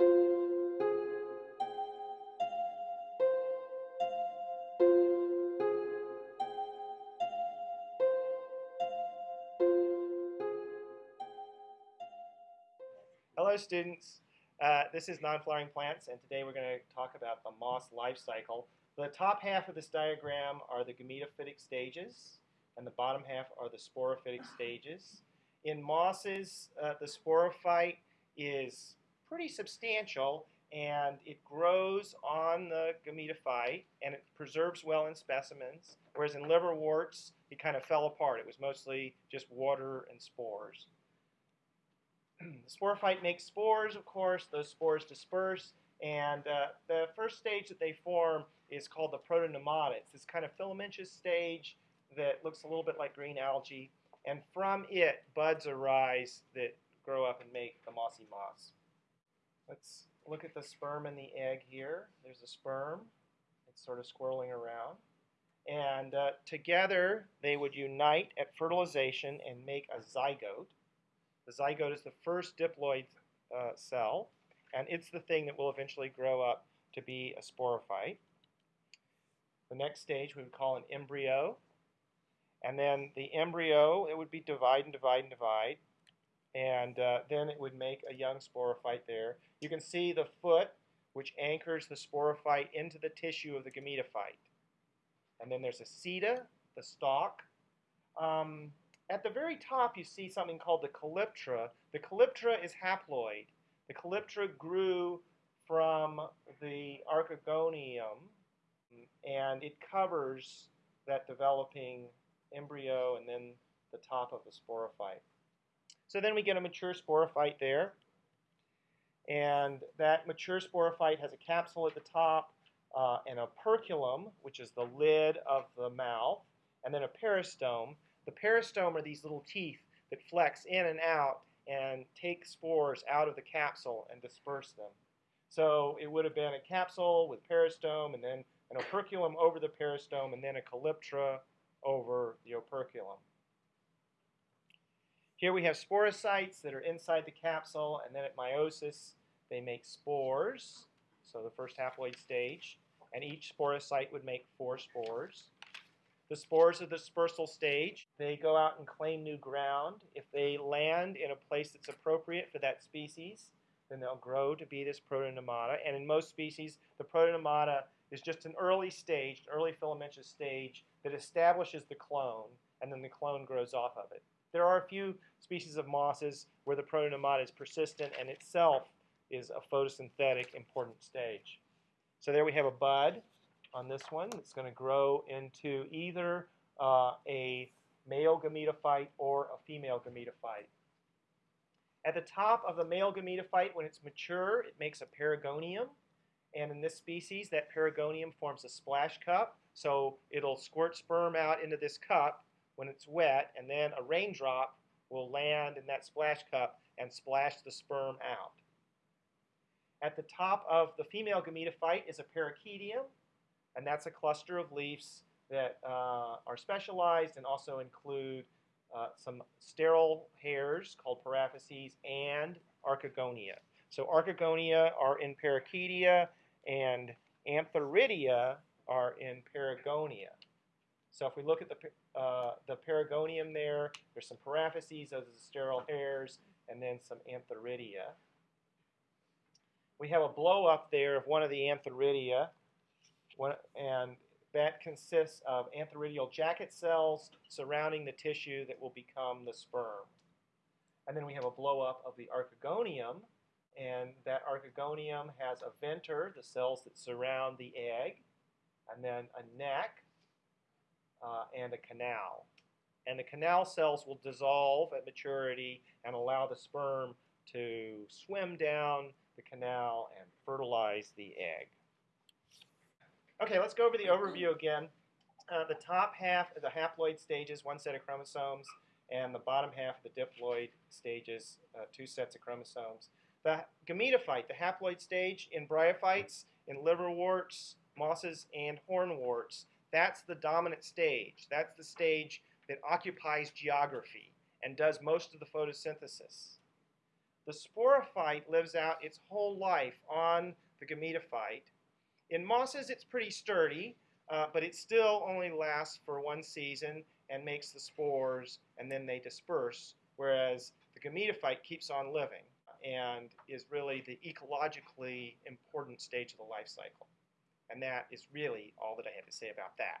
Hello students, uh, this is Non-Flowering Plants and today we're going to talk about the moss life cycle. The top half of this diagram are the gametophytic stages and the bottom half are the sporophytic stages. In mosses, uh, the sporophyte is pretty substantial and it grows on the gametophyte and it preserves well in specimens, whereas in liverworts it kind of fell apart. It was mostly just water and spores. the sporophyte makes spores, of course. Those spores disperse, and uh, the first stage that they form is called the protonemata. It's this kind of filamentous stage that looks a little bit like green algae, and from it, buds arise that grow up and make the mossy moss. Let's look at the sperm and the egg here. There's a sperm. It's sort of swirling around. And uh, together, they would unite at fertilization and make a zygote. The zygote is the first diploid uh, cell, and it's the thing that will eventually grow up to be a sporophyte. The next stage we would call an embryo. And then the embryo, it would be divide and divide and divide. And uh, then it would make a young sporophyte there. You can see the foot, which anchors the sporophyte into the tissue of the gametophyte. And then there's a seta, the stalk. Um, at the very top, you see something called the calyptra. The calyptra is haploid. The calyptra grew from the archegonium, and it covers that developing embryo and then the top of the sporophyte. So then we get a mature sporophyte there. And that mature sporophyte has a capsule at the top uh, and a operculum, which is the lid of the mouth, and then a peristome. The peristome are these little teeth that flex in and out and take spores out of the capsule and disperse them. So it would have been a capsule with peristome and then an operculum over the peristome and then a calyptra over the operculum. Here we have sporocytes that are inside the capsule and then at meiosis they make spores, so the first haploid stage, and each sporocyte would make four spores. The spores of the dispersal stage, they go out and claim new ground. If they land in a place that's appropriate for that species, then they'll grow to be this protonemata. And in most species, the protonemata is just an early stage, early filamentous stage that establishes the clone, and then the clone grows off of it. There are a few species of mosses where the protonemata is persistent and itself is a photosynthetic important stage. So there we have a bud on this one. It's going to grow into either uh, a male gametophyte or a female gametophyte. At the top of the male gametophyte, when it's mature, it makes a perigonium. And in this species, that perigonium forms a splash cup. So it'll squirt sperm out into this cup when it's wet, and then a raindrop will land in that splash cup and splash the sperm out. At the top of the female gametophyte is a perichaetium, and that's a cluster of leaves that uh, are specialized and also include uh, some sterile hairs called paraphyses and archegonia. So archegonia are in perichaetia and antheridia are in perigonia. So if we look at the, uh, the perigonium there, there's some paraphyses, those are the sterile hairs, and then some antheridia. We have a blow up there of one of the antheridia, one, and that consists of antheridial jacket cells surrounding the tissue that will become the sperm. And then we have a blow up of the archegonium, and that archegonium has a venter, the cells that surround the egg, and then a neck, uh, and a canal. And the canal cells will dissolve at maturity and allow the sperm to swim down the canal and fertilize the egg. Okay, let's go over the overview again. Uh, the top half of the haploid stages, one set of chromosomes, and the bottom half of the diploid stages, uh, two sets of chromosomes. The gametophyte, the haploid stage in bryophytes, in liverworts, mosses, and hornworts, that's the dominant stage. That's the stage that occupies geography and does most of the photosynthesis. The sporophyte lives out its whole life on the gametophyte. In mosses, it's pretty sturdy, uh, but it still only lasts for one season and makes the spores, and then they disperse, whereas the gametophyte keeps on living and is really the ecologically important stage of the life cycle. And that is really all that I have to say about that.